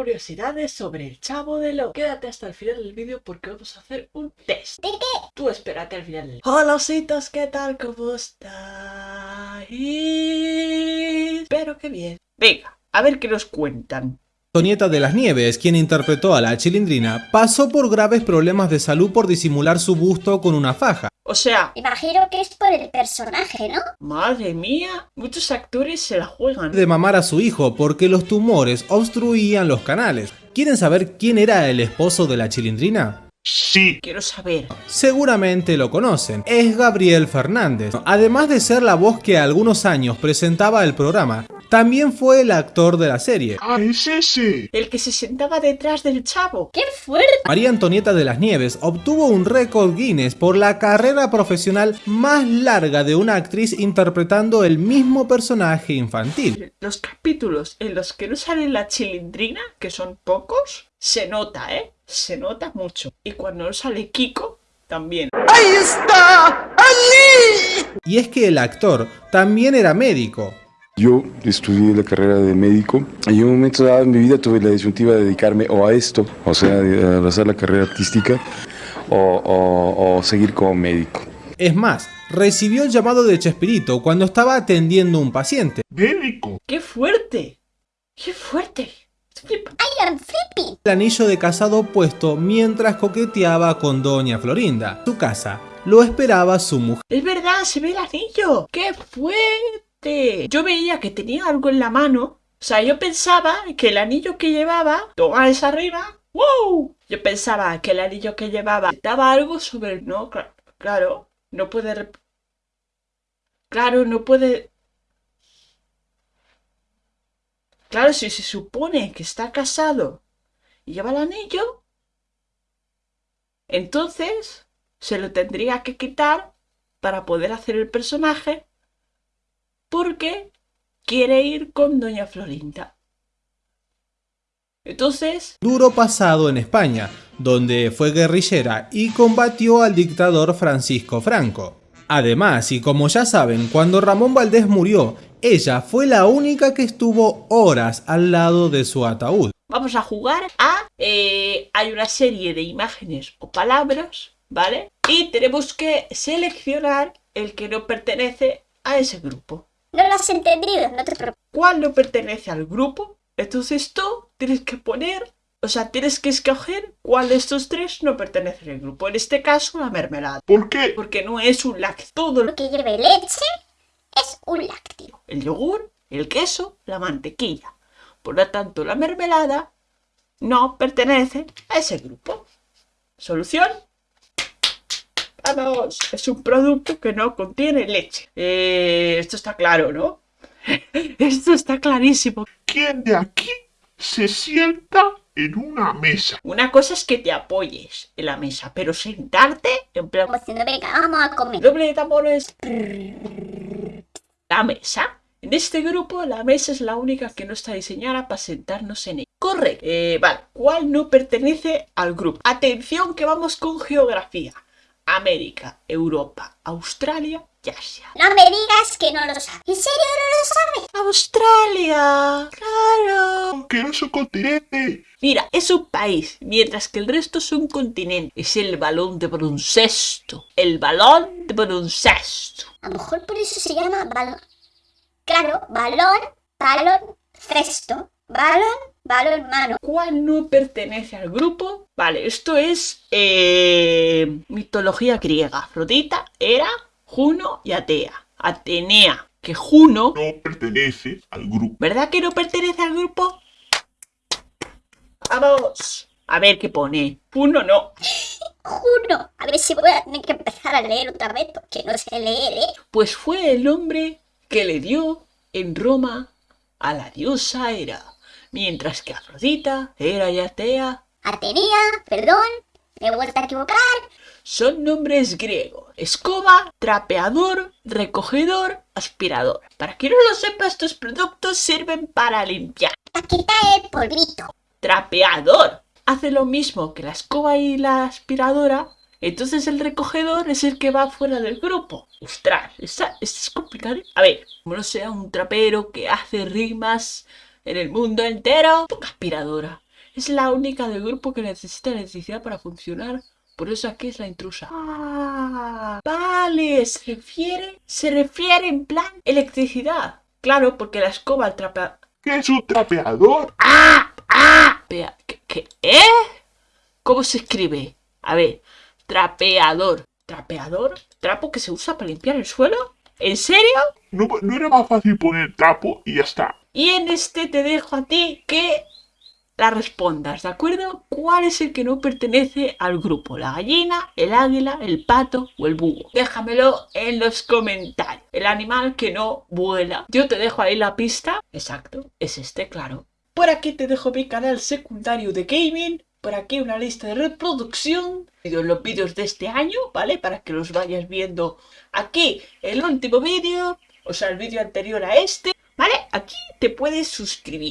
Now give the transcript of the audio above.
curiosidades sobre el chavo de lo. Quédate hasta el final del vídeo porque vamos a hacer un test. ¿De qué? Tú espérate al final del Hola ositos, ¿qué tal? ¿Cómo estáis? Espero que bien. Venga, a ver qué nos cuentan. Tonieta de las Nieves, quien interpretó a la chilindrina, pasó por graves problemas de salud por disimular su busto con una faja. O sea, Imagino que es por el personaje, ¿no? madre mía, muchos actores se la juegan. de mamar a su hijo porque los tumores obstruían los canales. ¿Quieren saber quién era el esposo de la chilindrina? Sí. Quiero saber. Seguramente lo conocen, es Gabriel Fernández. Además de ser la voz que algunos años presentaba el programa, también fue el actor de la serie. Ah, es ese. El que se sentaba detrás del chavo. ¡Qué fuerte! María Antonieta de las Nieves obtuvo un récord Guinness por la carrera profesional más larga de una actriz interpretando el mismo personaje infantil. Los capítulos en los que no sale la chilindrina, que son pocos, se nota, ¿eh? Se nota mucho. Y cuando no sale Kiko, también. Y es que el actor también era médico. Yo estudié la carrera de médico y en un momento dado en mi vida tuve la disyuntiva de dedicarme o a esto, o sea, de abrazar la carrera artística o, o- o seguir como médico. Es más, recibió el llamado de Chespirito cuando estaba atendiendo a un paciente. Médico. ¡Qué fuerte! ¡Qué fuerte! El anillo de casado puesto mientras coqueteaba con Doña Florinda. Su casa lo esperaba su mujer. Es verdad, se ve el anillo. ¡Qué fuerte! Yo veía que tenía algo en la mano. O sea, yo pensaba que el anillo que llevaba, toma esa arriba, ¡wow! Yo pensaba que el anillo que llevaba daba algo sobre el... No, cla- claro, no puede... Claro, no puede... Claro, si se supone que está casado y lleva el anillo, entonces se lo tendría que quitar para poder hacer el personaje porque quiere ir con Doña Florinda. Entonces, Duro pasado en España, donde fue guerrillera y combatió al dictador Francisco Franco. Además, y como ya saben, cuando Ramón Valdés murió, ella fue la única que estuvo horas al lado de su ataúd. vamos a jugar a... eh, hay una serie de imágenes o palabras, ¿vale? Y tenemos que seleccionar el que no pertenece a ese grupo. No lo has entendido, no te preocupes. ¿Cuál no pertenece al grupo? Entonces tú tienes que poner... O sea, tienes que escoger cuál de estos tres no pertenece al grupo. En este caso, la mermelada. ¿Por qué? Porque no es un lácteo. Todo lo Lo que lleve leche es un lácteo. el yogur, el queso, la mantequilla. Por lo tanto, la mermelada no pertenece a ese grupo. ¿Solución? Es un producto que no contiene leche. Eh, esto está claro, ¿no? Esto está clarísimo. ¿Quién de aquí se sienta en una mesa? Una cosa es que te apoyes en la mesa, pero sentarte en plan Como diciendo, venga, vamos a comer. doble de tambores. La mesa. En este grupo, la mesa es la única que no está diseñada para sentarnos en ella. Correcto. Eh, vale. ¿Cuál no pertenece al grupo? Atención que vamos con geografía. América, Europa, Australia y Asia. No me digas que no lo sabes. ¿En serio no lo sabes? Australia. Claro. Que no es un continente. Mira, es un país, mientras que el resto es un continente. Es el balón de baloncesto. El balón de baloncesto. A lo mejor por eso se llama balón. Claro, balón, balón, cesto. Balón, balón, mano. ¿Cuál no pertenece al grupo? Vale, esto es eh, mitología griega. Afrodita era Juno y Atea. Atenea, que Juno, No pertenece al grupo. ¿verdad que no pertenece al grupo? Vamos. A ver qué pone. Juno no. Juno. A ver si voy a tener que empezar a leer otra vez porque no sé leer, ¿eh? Pues fue el nombre que le dio en Roma a la diosa Hera. Mientras que Afrodita, Hera y Atea Atenea, perdón, me he vuelto a equivocar. Son nombres griegos. Escoba, trapeador, recogedor, aspirador. Para quien no lo sepa, estos productos sirven para limpiar. Para quitar el polvito. Trapeador. Hace lo mismo que la escoba y la aspiradora. Entonces el recogedor es el que va fuera del grupo. Ostras, esta, esta es complicado. A ver, como no sea un trapero que hace rimas en el mundo entero, aspiradora. Es la única del grupo que necesita electricidad para funcionar. Por eso aquí es la intrusa. Ah, vale, se refiere, se refiere en plan electricidad. Claro, porque la escoba, trapeador... ¿Qué es un trapeador? ¡Ah! ¡Ah! ¿Qué, qué? ¿Eh? ¿Cómo se escribe? A ver, trapeador. ¿Trapeador? ¿Trapo que se usa para limpiar el suelo? ¿En serio? ¿No, no era más fácil poner trapo y ya está? Y en este te dejo a ti que la respondas, ¿de acuerdo? ¿Cuál es el que no pertenece al grupo? ¿La gallina, el águila, el pato o el búho? Déjamelo en los comentarios. El animal que no vuela. Yo te dejo ahí la pista. Exacto, es este, claro. Por aquí te dejo mi canal secundario de gaming. Por aquí una lista de reproducción de los vídeos de este año, ¿vale? Para que los vayas viendo aquí el último vídeo, o sea, el vídeo anterior a este. Aquí te puedes suscribir.